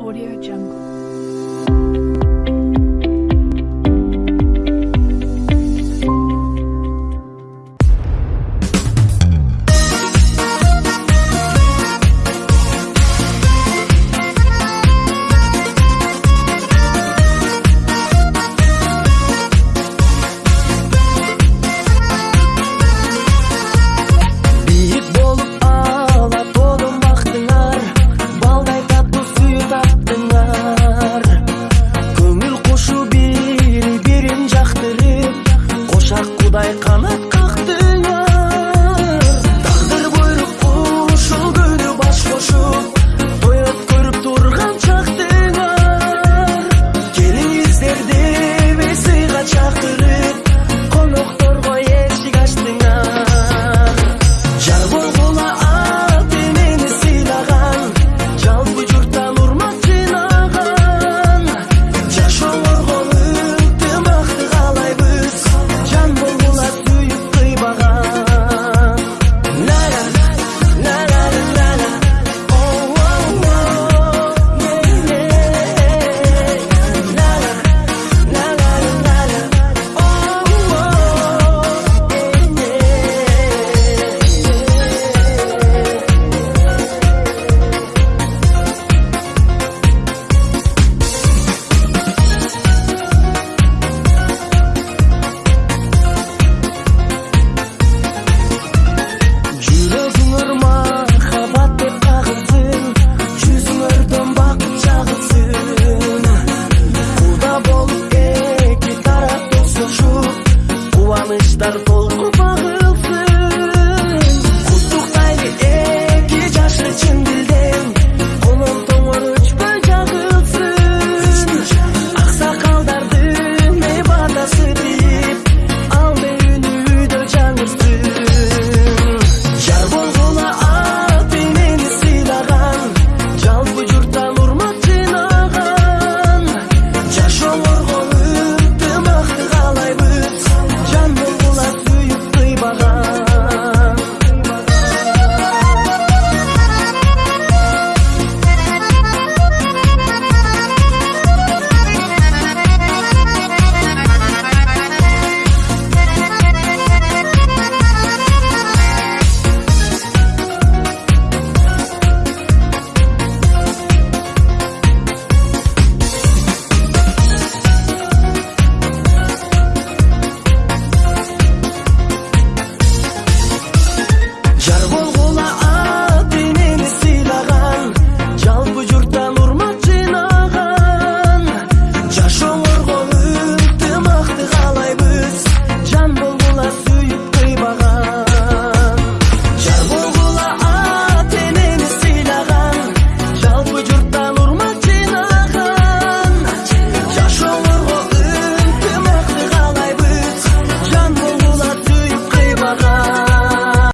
Audio Jungle.